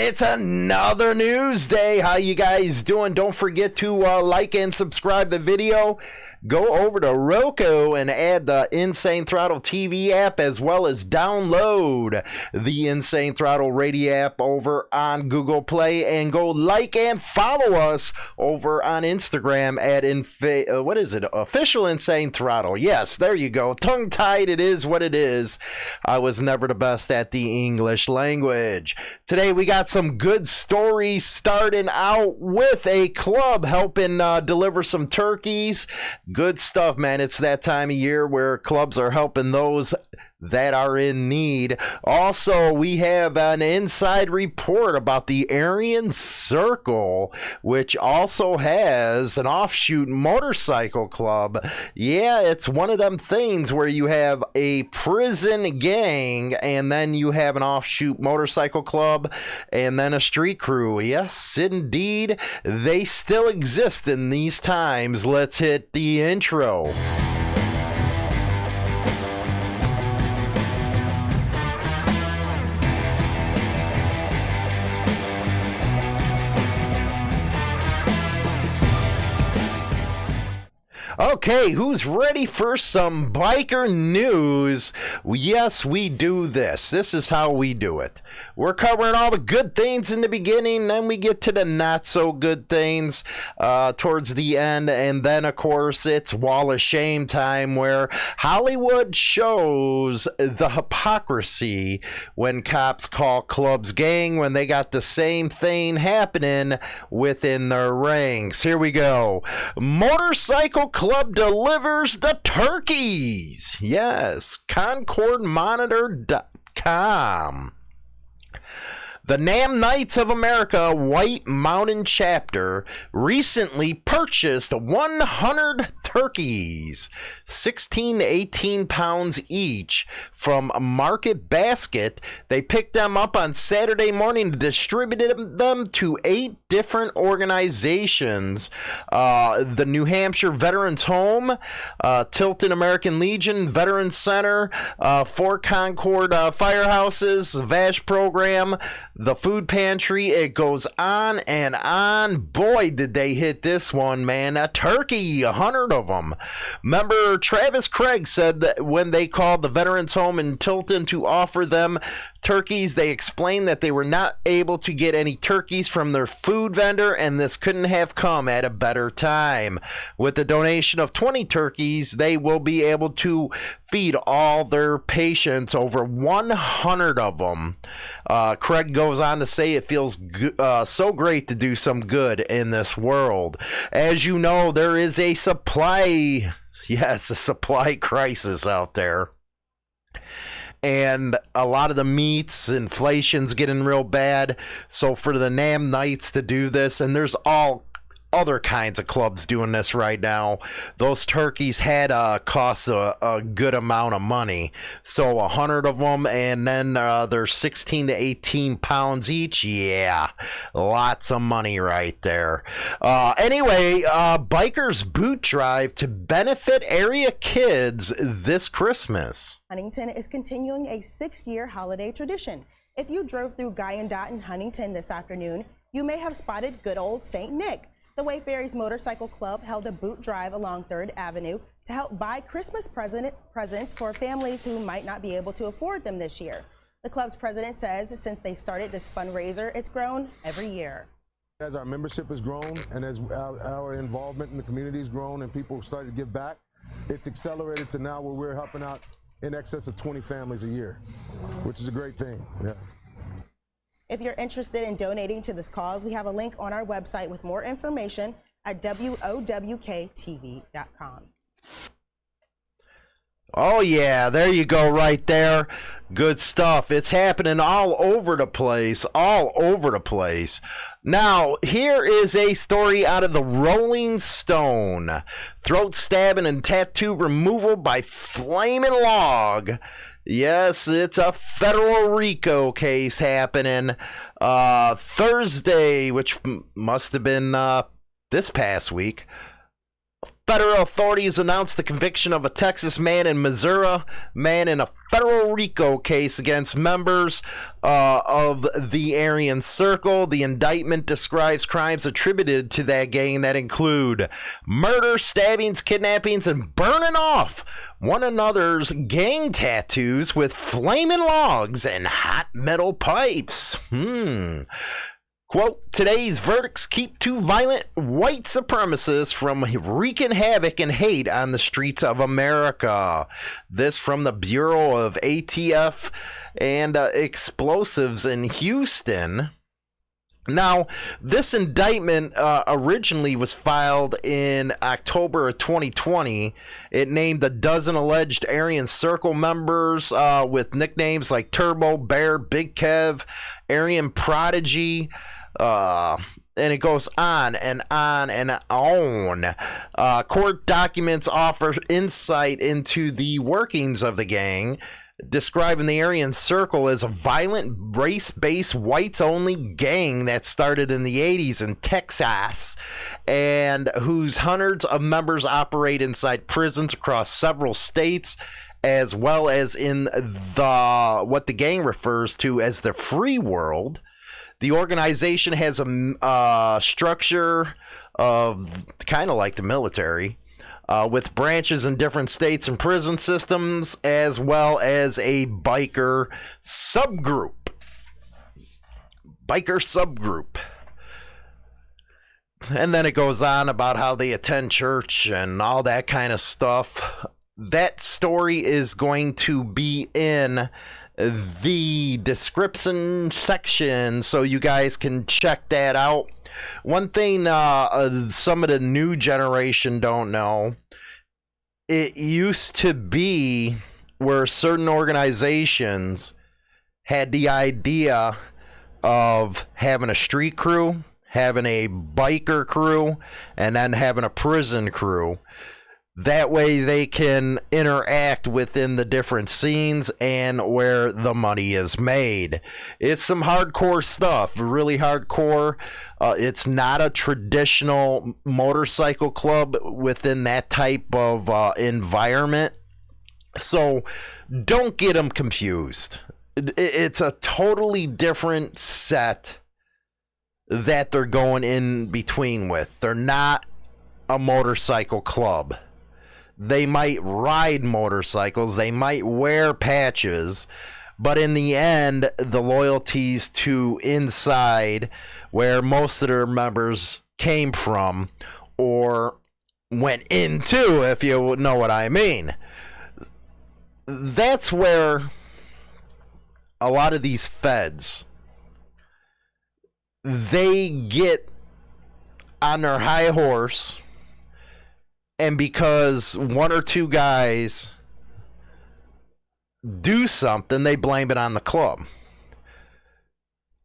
it's another news day. How you guys doing? Don't forget to uh, like and subscribe the video. Go over to Roku and add the Insane Throttle TV app as well as download the Insane Throttle Radio app over on Google Play and go like and follow us over on Instagram at infa- uh, what is it? Official Insane Throttle. Yes, there you go. Tongue tied, it is what it is. I was never the best at the English language. Today we got some good stories starting out with a club helping uh, deliver some turkeys Good stuff, man. It's that time of year where clubs are helping those that are in need. Also, we have an inside report about the Aryan Circle, which also has an offshoot motorcycle club. Yeah, it's one of them things where you have a prison gang and then you have an offshoot motorcycle club and then a street crew. Yes, indeed, they still exist in these times. Let's hit the intro. Okay, who's ready for some biker news? Yes, we do this. This is how we do it. We're covering all the good things in the beginning, then we get to the not so good things uh, towards the end, and then, of course, it's Wall of Shame time where Hollywood shows the hypocrisy when cops call clubs gang when they got the same thing happening within their ranks. Here we go. Motorcycle club Delivers the turkeys. Yes, ConcordMonitor.com. The NAM Knights of America White Mountain chapter recently purchased 100 turkeys, 16 to 18 pounds each, from Market Basket. They picked them up on Saturday morning and distributed them to eight different organizations uh, the New Hampshire Veterans Home, uh, Tilton American Legion, Veterans Center, uh, Fort Concord uh, Firehouses, VASH program the food pantry. It goes on and on. Boy, did they hit this one, man. A turkey, a hundred of them. Member Travis Craig said that when they called the Veterans Home in Tilton to offer them turkeys, they explained that they were not able to get any turkeys from their food vendor, and this couldn't have come at a better time. With the donation of 20 turkeys, they will be able to feed all their patients, over 100 of them. Uh, Craig goes on to say it feels uh, so great to do some good in this world. As you know, there is a supply, yes, a supply crisis out there and a lot of the meats inflation's getting real bad. So for the nam knights to do this and there's all other kinds of clubs doing this right now. Those turkeys had uh, cost a, a good amount of money. So a hundred of them, and then uh, they're 16 to 18 pounds each. Yeah, lots of money right there. Uh, anyway, uh, bikers boot drive to benefit area kids this Christmas. Huntington is continuing a six-year holiday tradition. If you drove through Guyandotte in Huntington this afternoon, you may have spotted good old St. Nick. The Wayfarers Motorcycle Club held a boot drive along 3rd Avenue to help buy Christmas present, presents for families who might not be able to afford them this year. The club's president says since they started this fundraiser, it's grown every year. As our membership has grown and as our, our involvement in the community has grown and people started to give back, it's accelerated to now where we're helping out in excess of 20 families a year, which is a great thing. Yeah. If you're interested in donating to this cause, we have a link on our website with more information at WOWKTV.com. Oh, yeah, there you go, right there. Good stuff. It's happening all over the place, all over the place. Now, here is a story out of the Rolling Stone throat stabbing and tattoo removal by flaming log Yes, it's a federal RICO case happening uh, Thursday, which must have been uh, this past week. Federal authorities announced the conviction of a Texas man and Missouri man in a federal RICO case against members uh, of the Aryan Circle. The indictment describes crimes attributed to that gang that include murder, stabbings, kidnappings, and burning off one another's gang tattoos with flaming logs and hot metal pipes. Hmm. Quote, today's verdicts keep two violent white supremacists from wreaking havoc and hate on the streets of America. This from the Bureau of ATF and uh, Explosives in Houston. Now, this indictment uh, originally was filed in October of 2020. It named a dozen alleged Aryan Circle members uh, with nicknames like Turbo, Bear, Big Kev, Aryan Prodigy. Uh, and it goes on and on and on. Uh, court documents offer insight into the workings of the gang, describing the Aryan Circle as a violent, race based, whites only gang that started in the 80s in Texas and whose hundreds of members operate inside prisons across several states as well as in the what the gang refers to as the free world the organization has a uh, structure of kind of like the military. Uh, with branches in different states and prison systems, as well as a biker subgroup. Biker subgroup. And then it goes on about how they attend church and all that kind of stuff. That story is going to be in the description section so you guys can check that out. One thing uh, uh, some of the new generation don't know it used to be where certain organizations had the idea of having a street crew, having a biker crew, and then having a prison crew that way they can interact within the different scenes and where the money is made. It's some hardcore stuff, really hardcore. Uh, it's not a traditional motorcycle club within that type of uh, environment. So don't get them confused. It's a totally different set that they're going in between with. They're not a motorcycle club they might ride motorcycles, they might wear patches, but in the end, the loyalties to inside where most of their members came from or went into, if you know what I mean. That's where a lot of these feds they get on their high horse and because one or two guys do something, they blame it on the club.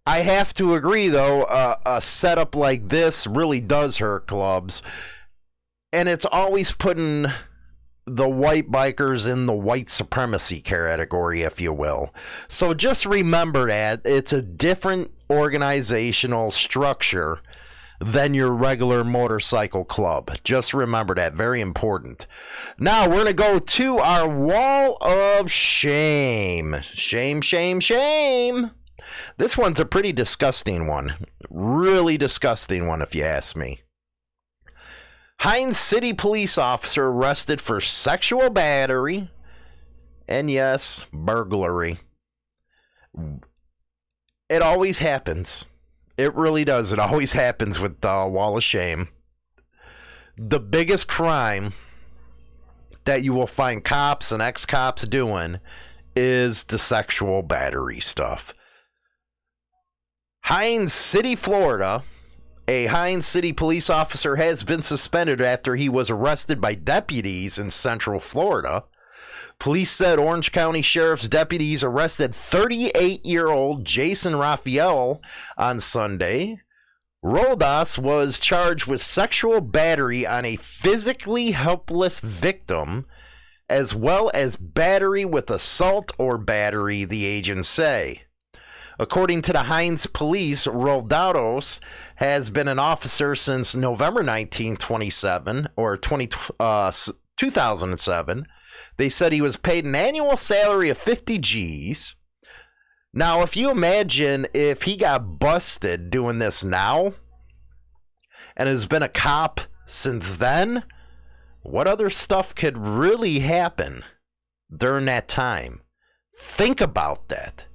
I have to agree, though, uh, a setup like this really does hurt clubs. And it's always putting the white bikers in the white supremacy category, if you will. So just remember that it's a different organizational structure than your regular motorcycle club. Just remember that. Very important. Now we're going to go to our wall of shame. Shame, shame, shame. This one's a pretty disgusting one. Really disgusting one, if you ask me. Haines City police officer arrested for sexual battery and, yes, burglary. It always happens it really does. It always happens with the Wall of Shame. The biggest crime that you will find cops and ex cops doing is the sexual battery stuff. Haines City, Florida. A Haines City police officer has been suspended after he was arrested by deputies in Central Florida Police said Orange County Sheriff's deputies arrested 38 year old Jason Raphael on Sunday. Rodas was charged with sexual battery on a physically helpless victim, as well as battery with assault or battery, the agents say. According to the Haines police, Roldados has been an officer since November 1927 or 20, uh, 2007. They said he was paid an annual salary of 50 G's. Now, if you imagine if he got busted doing this now and has been a cop since then, what other stuff could really happen during that time? Think about that.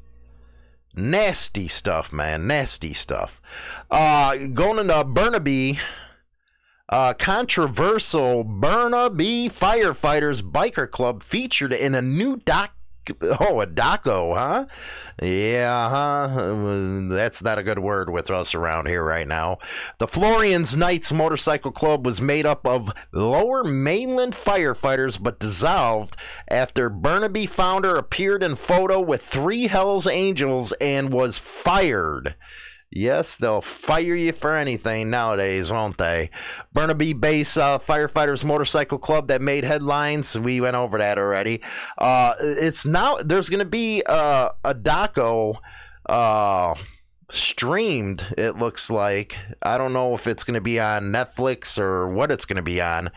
Nasty stuff, man. Nasty stuff. Uh, going into Burnaby, uh, controversial Burnaby Firefighters Biker Club featured in a new doc Oh, a Daco, huh? Yeah, huh? That's not a good word with us around here right now. The Florian's Knights Motorcycle Club was made up of lower mainland firefighters but dissolved after Burnaby founder appeared in photo with three Hells Angels and was fired. Yes, they'll fire you for anything nowadays, won't they? Burnaby Base uh, Firefighters Motorcycle Club that made headlines. We went over that already. Uh, it's now there's going to be uh, a doco uh, streamed. It looks like I don't know if it's going to be on Netflix or what it's going to be on.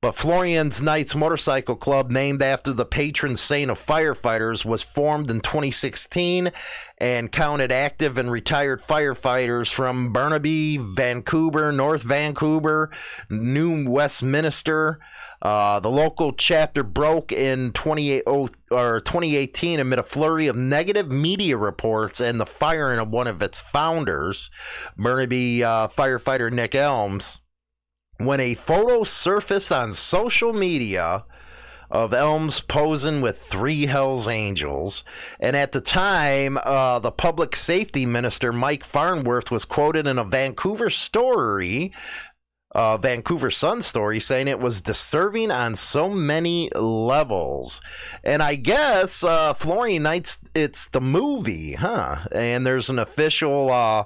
But Florian's Knights Motorcycle Club, named after the patron saint of firefighters, was formed in 2016 and counted active and retired firefighters from Burnaby, Vancouver, North Vancouver, New Westminster. Uh, the local chapter broke in 28, or 2018 amid a flurry of negative media reports and the firing of one of its founders, Burnaby uh, firefighter Nick Elms when a photo surfaced on social media of Elms posing with three Hells Angels. And at the time, uh, the public safety minister, Mike Farnworth, was quoted in a Vancouver story. Uh, Vancouver Sun story saying it was disturbing on so many levels. And I guess uh, Florian Knights, it's the movie, huh? And there's an official uh,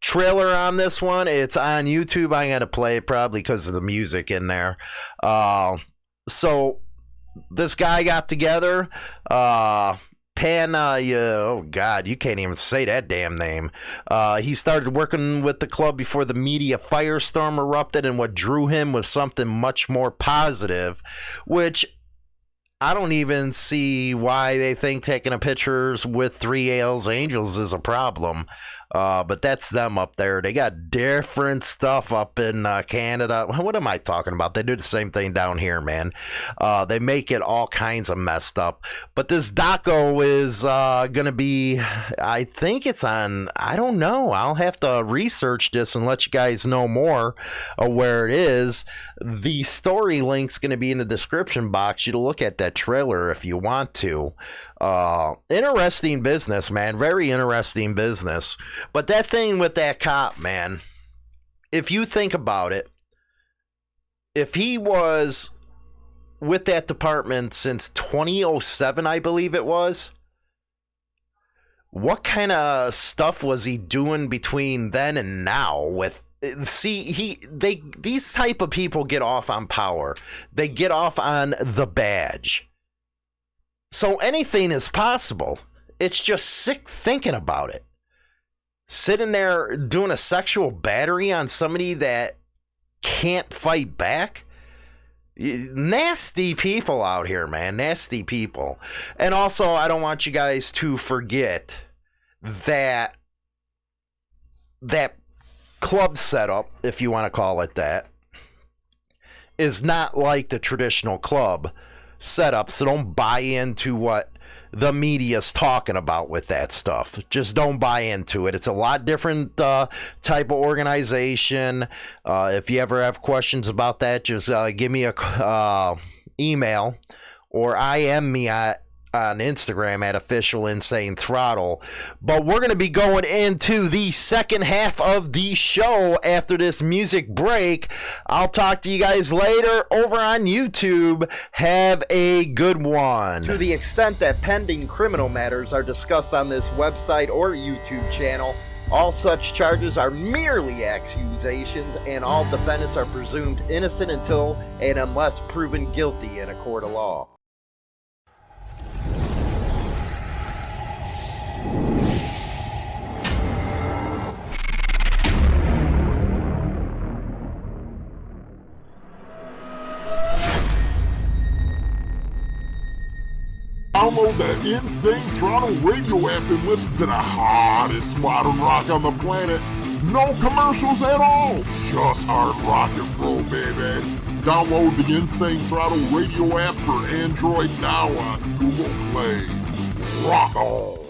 trailer on this one. It's on YouTube. I'm gonna play it probably because of the music in there. Uh, so this guy got together. Uh, Pan, uh, oh God, you can't even say that damn name. Uh, he started working with the club before the media firestorm erupted, and what drew him was something much more positive, which I don't even see why they think taking a pictures with three Hells Angels is a problem. Uh, but that's them up there. They got different stuff up in uh, Canada. What am I talking about? They do the same thing down here, man. Uh, they make it all kinds of messed up. But this Daco is uh, going to be, I think it's on, I don't know. I'll have to research this and let you guys know more of where it is. The story link's going to be in the description box. You to look at that trailer if you want to. Uh, interesting business, man. Very interesting business. But that thing with that cop, man, if you think about it, if he was with that department since 2007, I believe it was, what kind of stuff was he doing between then and now with see he they these type of people get off on power they get off on the badge so anything is possible. It's just sick thinking about it. Sitting there doing a sexual battery on somebody that can't fight back. Nasty people out here, man. Nasty people. And also, I don't want you guys to forget that that club setup, if you want to call it that, is not like the traditional club setup. So don't buy into what the media's talking about with that stuff. Just don't buy into it. It's a lot different uh, type of organization. Uh, if you ever have questions about that, just uh, give me a uh, email or IM me at on Instagram at official insane throttle. But we're going to be going into the second half of the show after this music break. I'll talk to you guys later over on YouTube. Have a good one. To the extent that pending criminal matters are discussed on this website or YouTube channel, all such charges are merely accusations, and all defendants are presumed innocent until and unless proven guilty in a court of law. The Insane Throttle radio app and listen to the hottest modern rock on the planet. No commercials at all. Just hard rock and roll, baby. Download the Insane Throttle radio app for Android now on Google Play. Rock on.